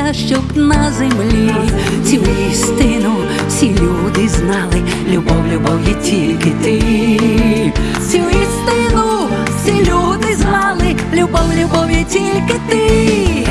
молився, щоб на землі цю істину всі люди знали. Любов, любов є тільки ти, цю істину всі люди знали. Любов, любов є тільки ти.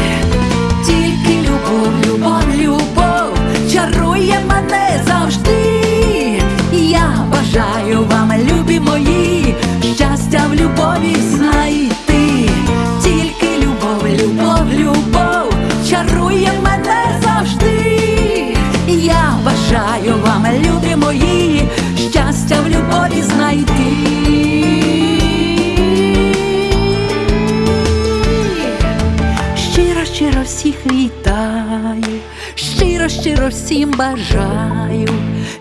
щиро всім бажаю,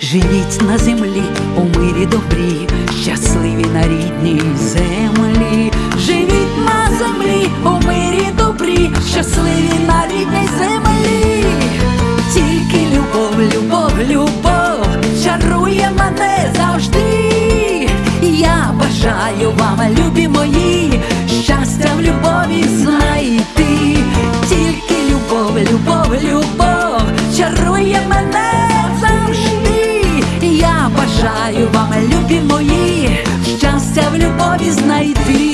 живіть на землі у мирі добрі, щасливі на рідній землі, живіть на землі, у мирі добрі, щасливі на рідній землі. вам, любі мої, щастя в любові знайти.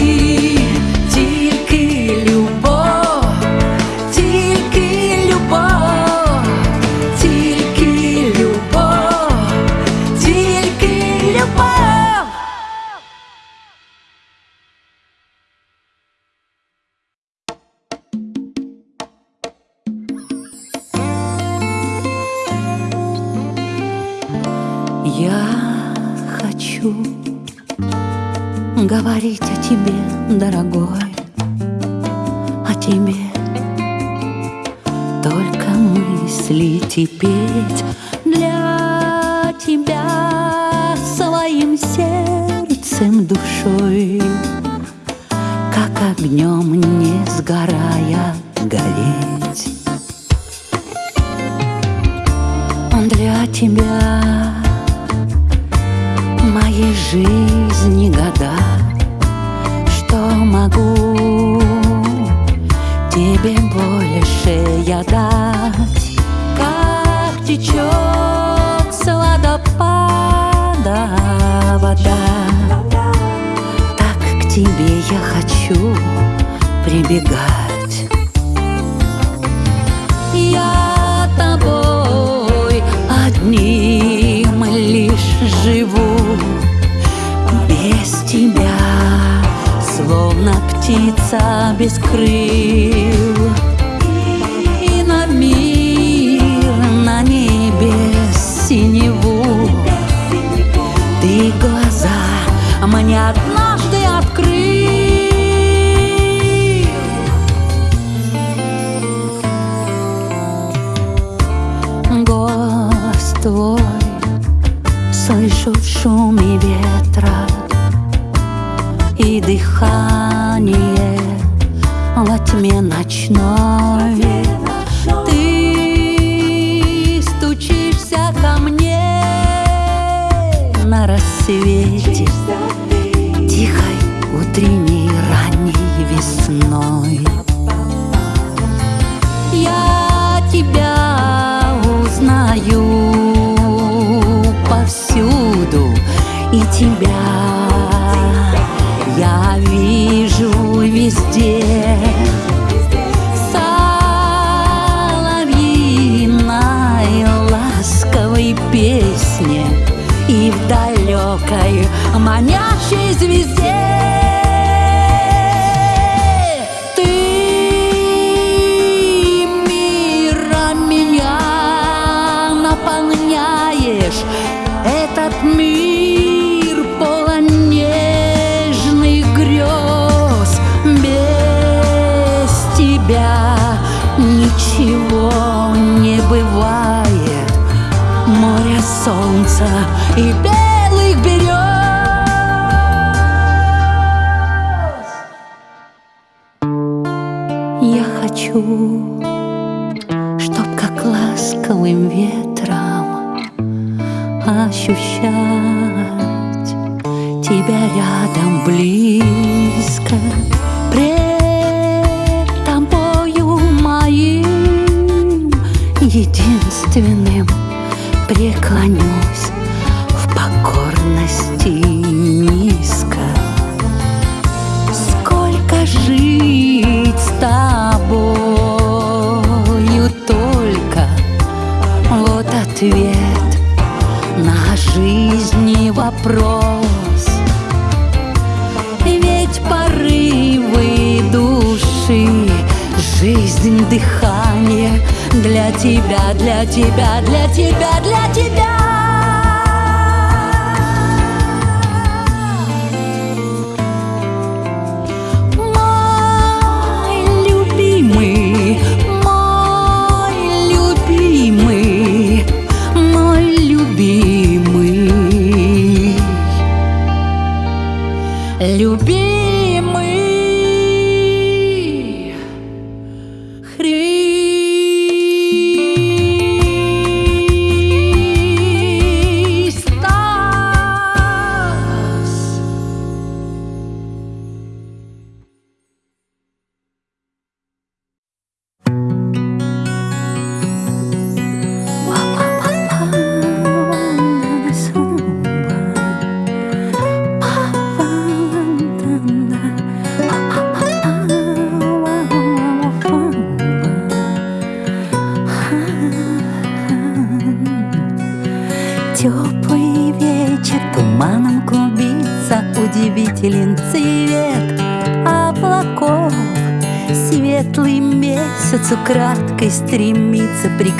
птица без крыл. И на мир, на небе синеву. Ты глаза мне однажды открыл. Голос твой слышу в шуме ветра и дыхание дыхание во тьме ночной. Ты стучишься ко мне на рассвете. везде. Соловьиной ласковой песне и в далекой манящей звезде. этот мир. Рядом близко.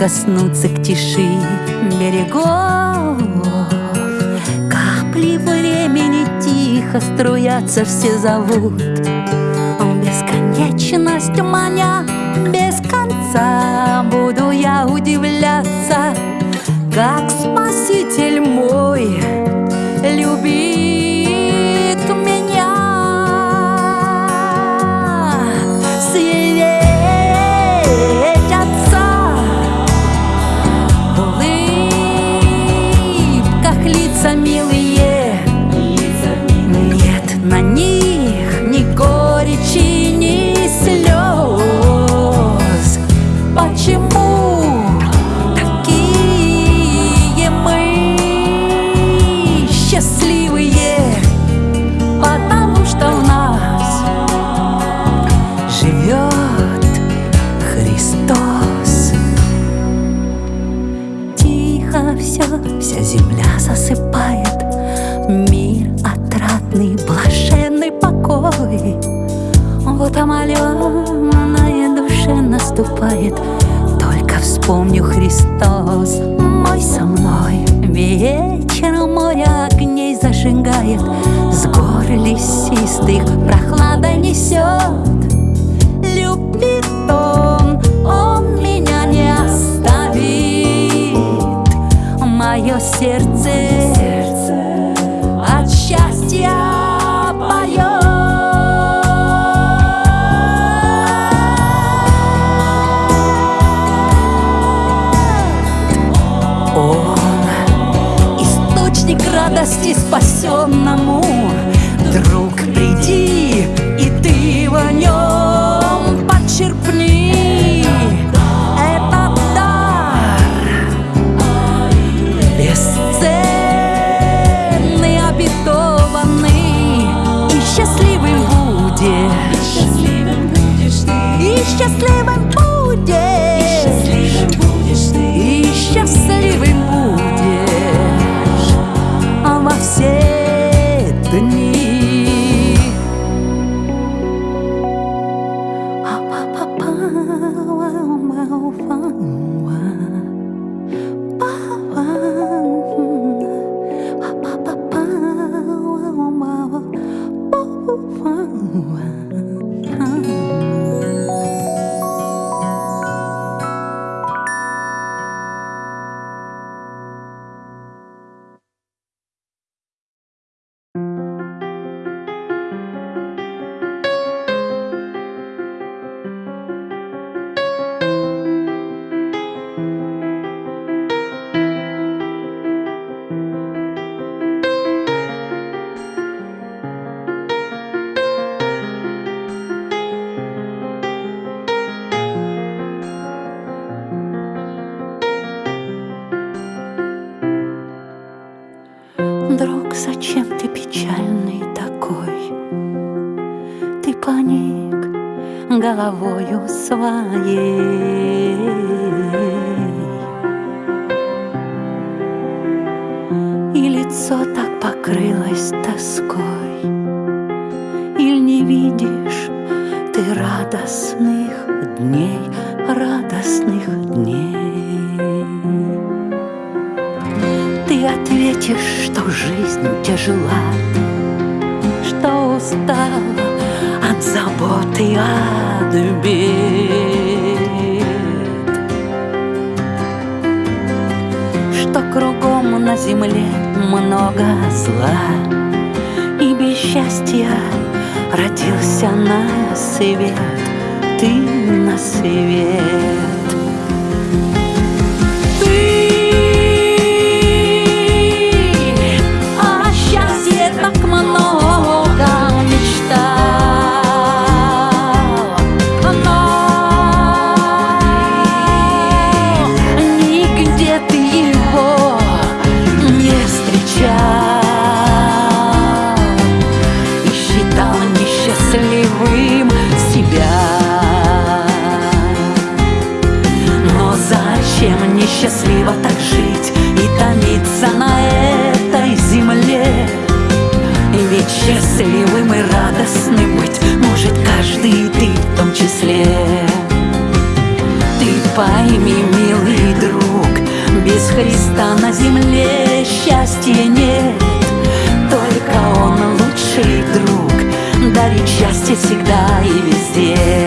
Прикоснуться к тиши берегов. Капли времени тихо струятся, все зовут. Бесконечность маня без конца Буду я удивляться как Спаситель мой наступает. Только вспомню Христос. Мой со мной. Вечером море огней зажигает. С гор лесистых прохлада несет. Любит он, он меня не оставит. Мое сердце, Он источник радости спасенному. Друг, приди, и ты в нем Зачем ты печальный такой? Ты поник головою своей. И лицо так покрылось тоской, или не видишь ты радостных дней? ответишь, что жизнь тяжела, Что устала от забот и от бед, Что кругом на земле много зла, И без счастья родился на свет, ты на свет. места на земле счастья нет. Только он лучший друг. Дарит счастье всегда и везде.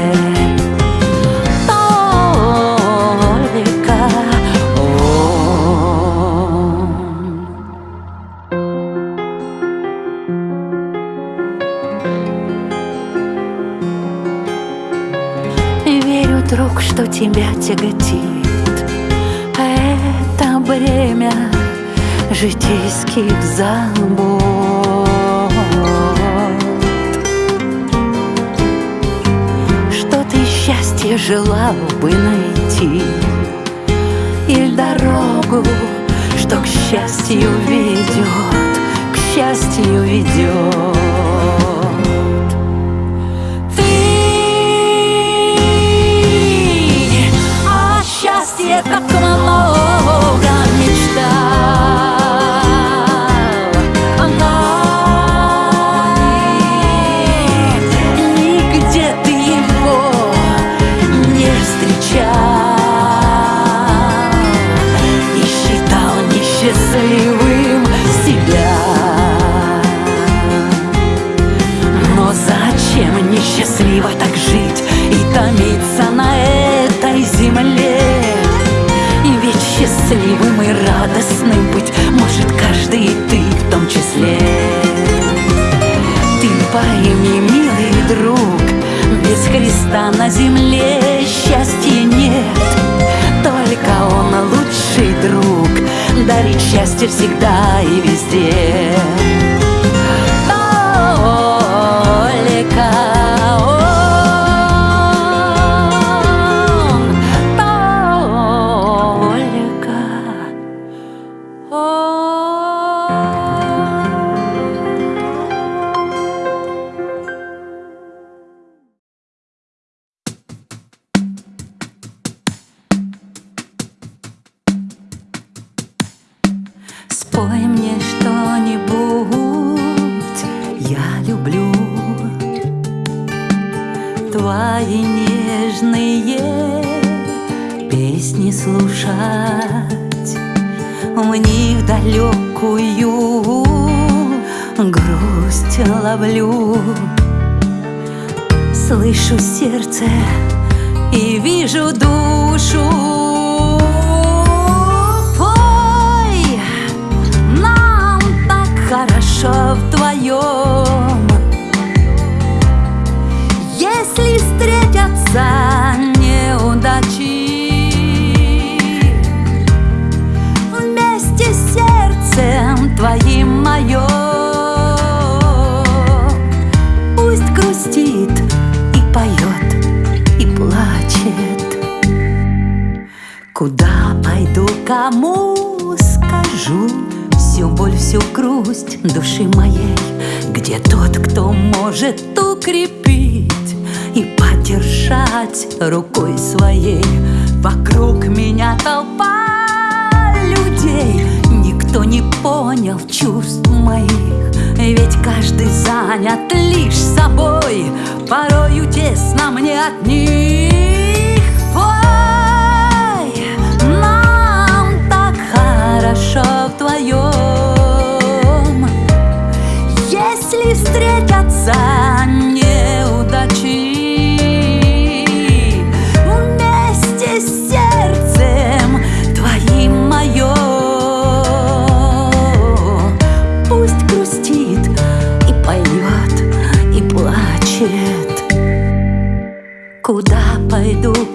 Нежные песни слушать, В них далекую грусть ловлю. Слышу сердце и вижу душу Пой, нам так хорошо вдвоем Встретятся неудачи. Вместе с сердцем твоим моем Пусть грустит и поет, и плачет. Куда пойду, кому скажу? Всю боль, всю грусть души моей. Где тот, кто может укрепить И поддержать рукой своей. Вокруг меня толпа людей. Никто не понял чувств моих. Ведь каждый занят лишь собой. Порою тесно мне от них. Ой, нам так хорошо вдвоем. Если встретятся неудачи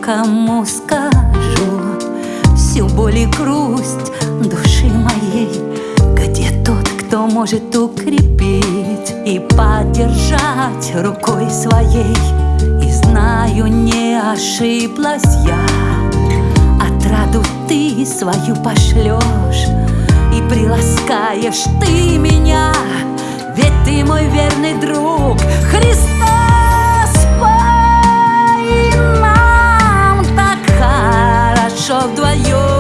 кому скажу. Всю боль и грусть души моей. Где тот, кто может укрепить И поддержать рукой своей? И знаю, не ошиблась я. Отраду ты свою пошлешь И приласкаешь ты меня. Ведь ты мой верный друг Христос хорошо вдвоем Если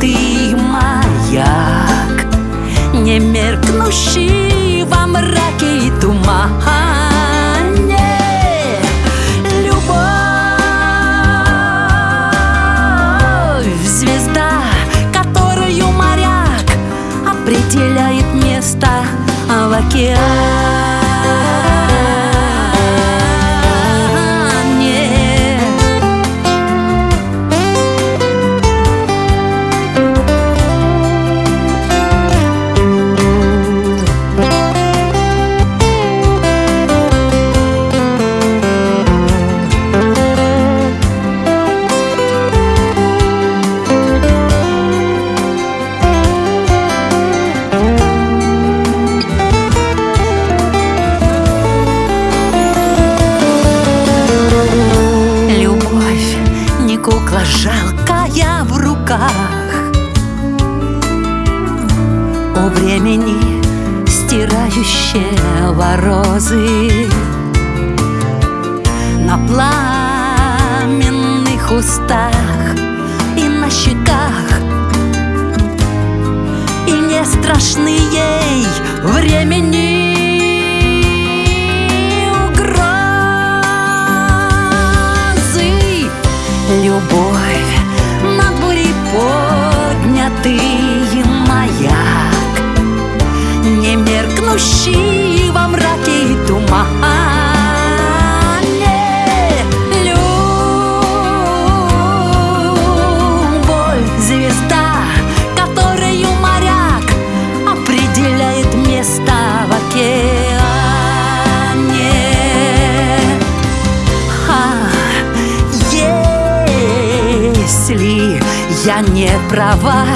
поднятый маяк, Не меркнущий во мраке и тумане. Любовь — звезда, которую моряк определяет место слезы Любовь над бурей поднятый маяк Не меркнущий во мраке и тумане права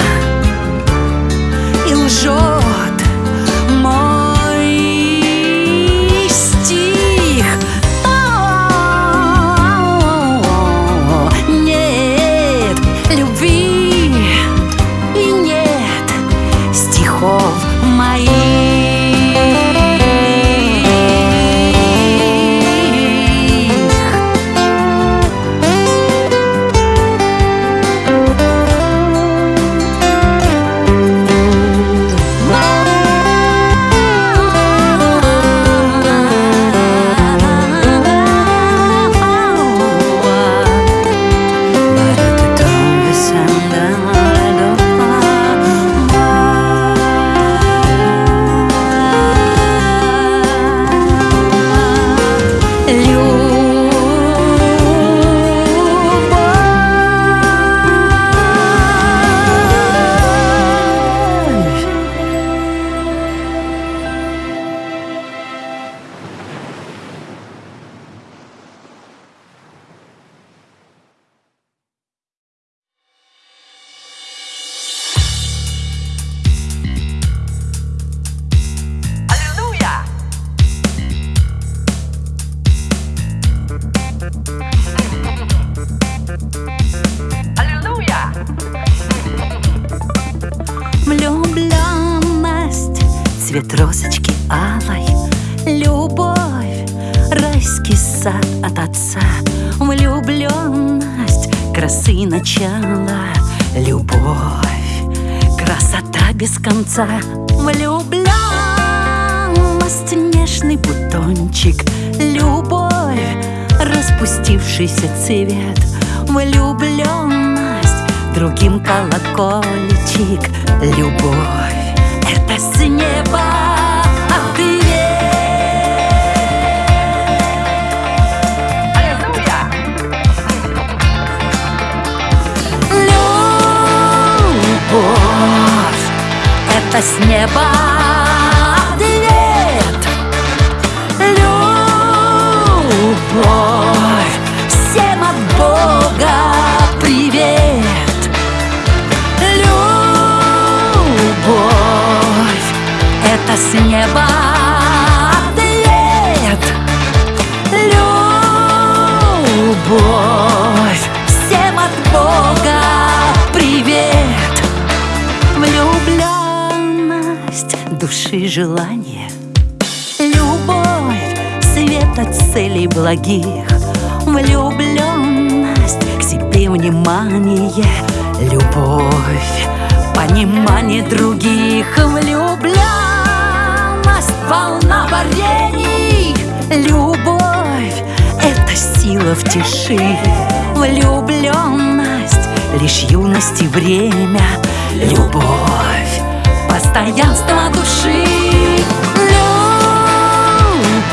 это с неба ответ Любовь, всем от Бога привет. Любовь, это с неба ответ Любовь, души желание Любовь, свет от целей благих Влюбленность к себе внимание. Любовь, понимание других Влюбленность, волна варений. Любовь, это сила в тиши. Влюбленность, лишь юность и время. Любовь, постоянство души.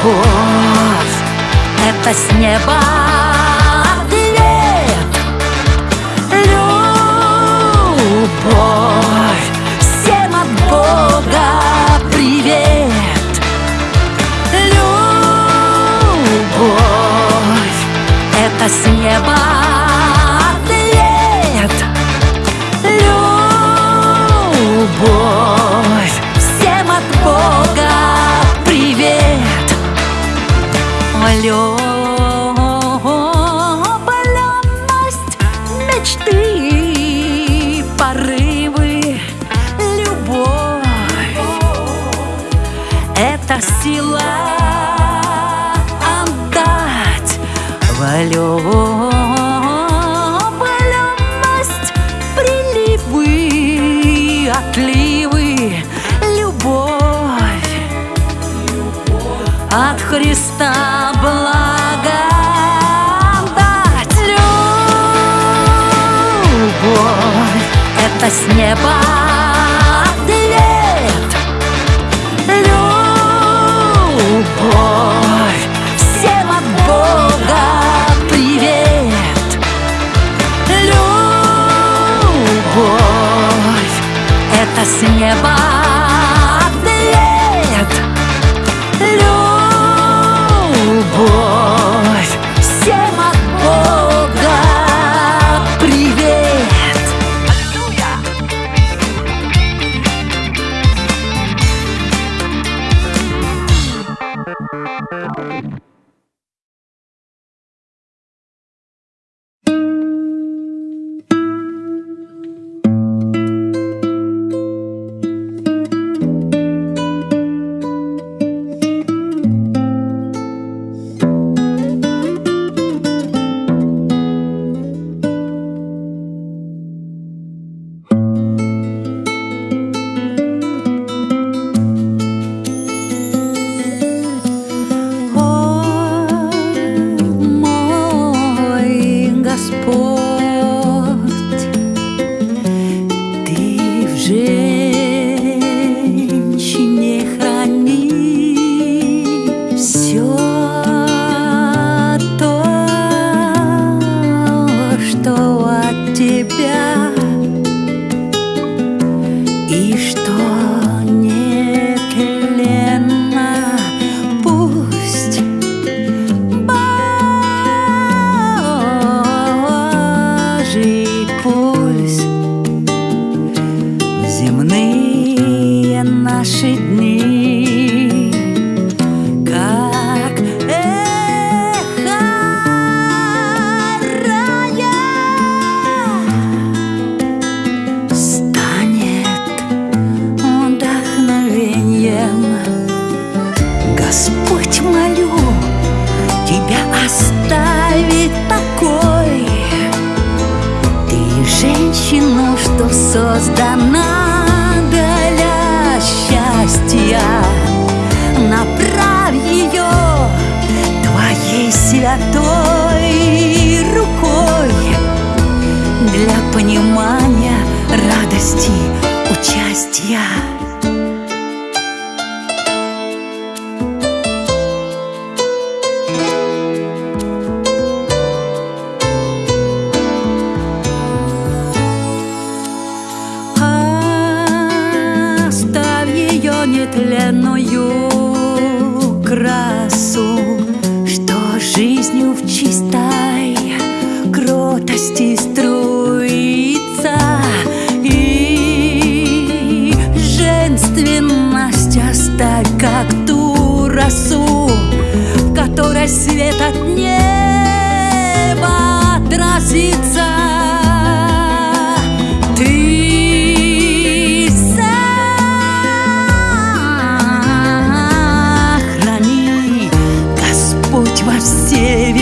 Любовь, это с неба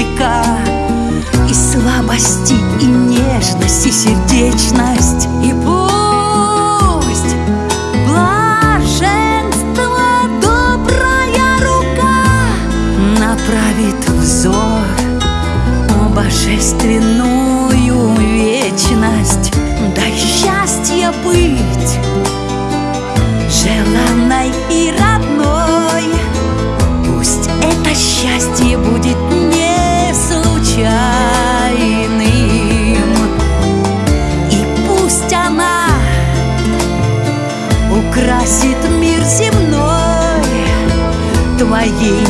века И слабости, и нежность, и сердечность И you.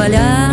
trabalhar.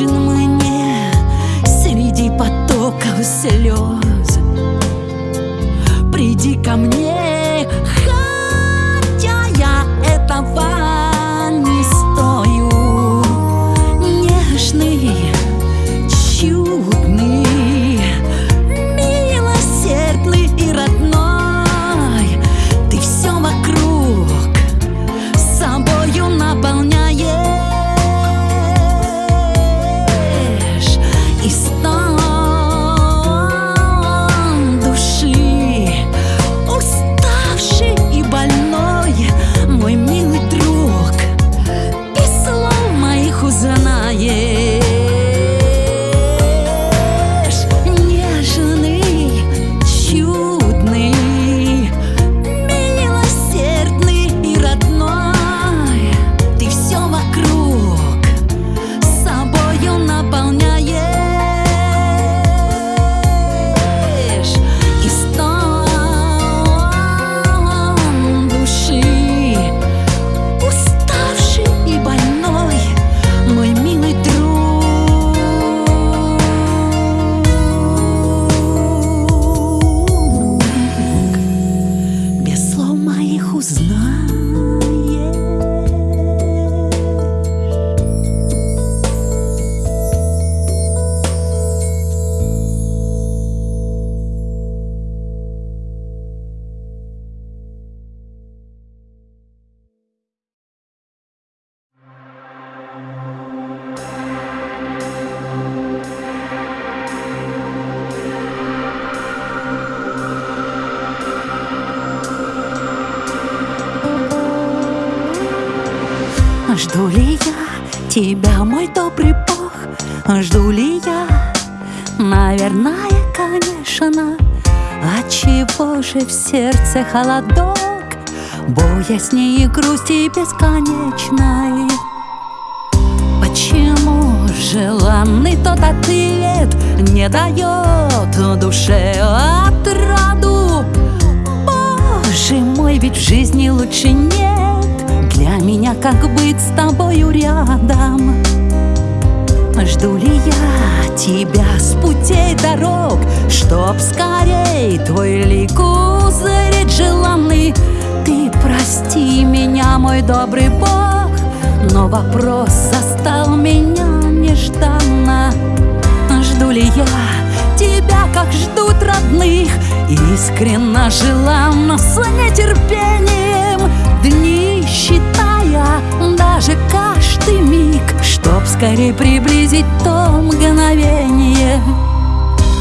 Нужен мне Среди потоков слез Приди ко мне, сердце холодок Боязни и грусти бесконечной. Почему желанный тот ответ Не дает душе отраду? Боже мой, ведь в жизни лучше нет. Для меня как быть с тобою рядом? Жду ли я тебя с путей дорог Чтоб скорей твой лик узреть желанный. Ты прости меня, мой добрый Бог Но вопрос застал меня нежданно. Жду ли я тебя, как ждут родных? Искренно желанно, с нетерпением. Дни считая, даже каждый миг Чтоб скорее приблизить то мгновение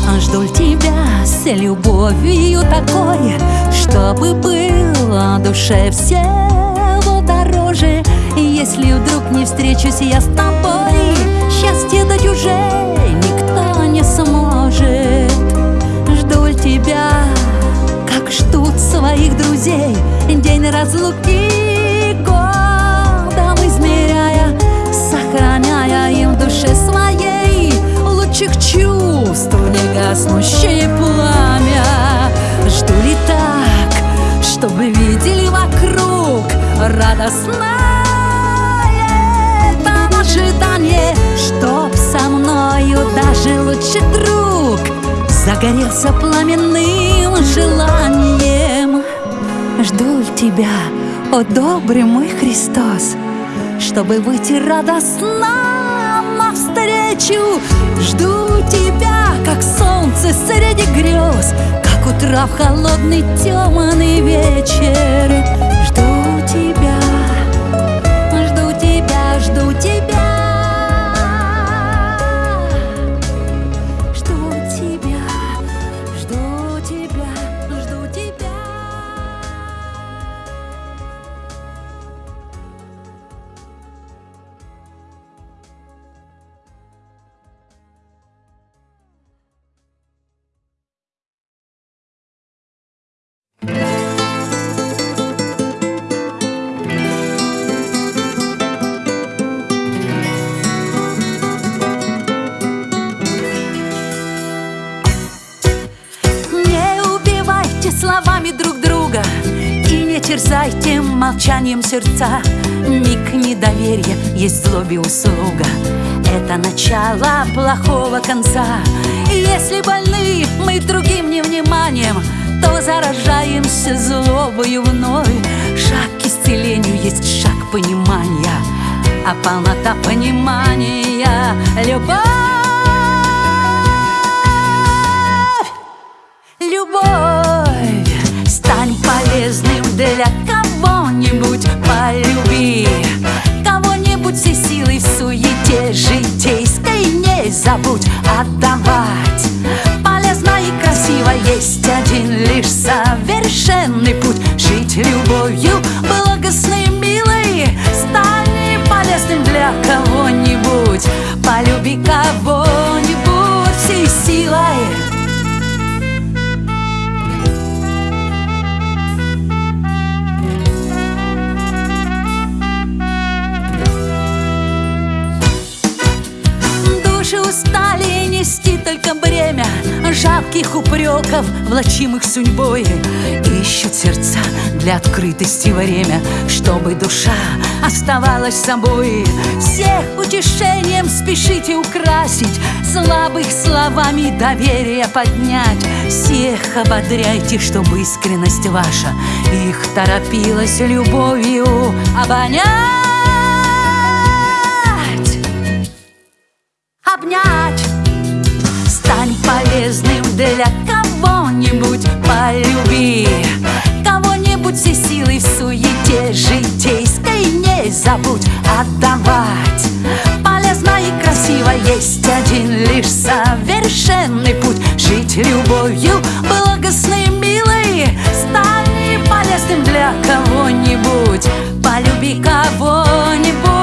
Ль тебя с любовью такой Чтобы было душе всего дороже. Если вдруг не встречусь я с тобой Счастье дать уже никто не сможет. Жду ль тебя, как ждут своих друзей День разлуки годом измеряя Сохраняя им в душе своей Лучших чувств негаснущее пламя. Жду ли так, чтобы видели вокруг радостное это ожидание Чтоб со мною даже лучший друг Загорелся пламенным желанием. Жду тебя, о добрый мой Христос Чтобы выйти радостно навстречу Жду тебя, как солнце среди грез Как утра в холодный темный вечер. Жду тебя, жду тебя, жду тебя молчанием сердца. Миг недоверия есть злобе услуга Это начало плохого конца. Если больны мы другим невниманием То заражаемся злобою вновь. Шаг к исцелению есть шаг понимания. А полнота понимания — Любовь Полюби кого-нибудь все силы в суете житейской Не забудь отдавать. Полезно и красиво есть один лишь совершенный путь. Жить любовью благостной, влачимых судьбой Ищут сердца для открытости время Чтобы душа оставалась собой. Всех утешением спешите украсить Слабых словами доверия поднять. Всех ободряйте, чтобы искренность ваша Их торопилась любовью обонять. Обнять. Стань полезным для житейской Не забудь отдавать. Полезно и красиво есть один лишь совершенный путь. Жить любовью благостной, милой Стань полезным для кого-нибудь. Полюби кого-нибудь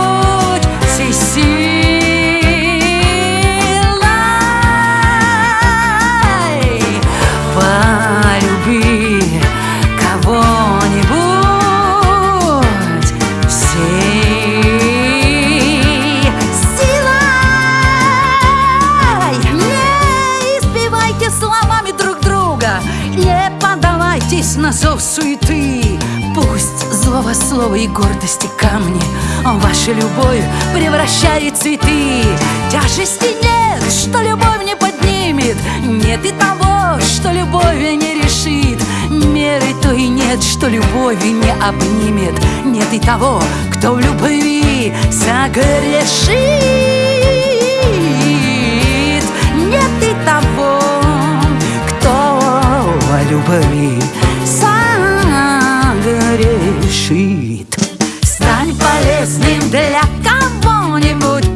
гордости камни. Ваша любовь превращает цветы Тяжести нет, что любовь не поднимет. Нет и того, что любовь не решит. Меры то и нет, что любовь не обнимет. Нет и того, кто в любви согрешит. Нет и того, любви согрешит Стань полезным для кого-нибудь.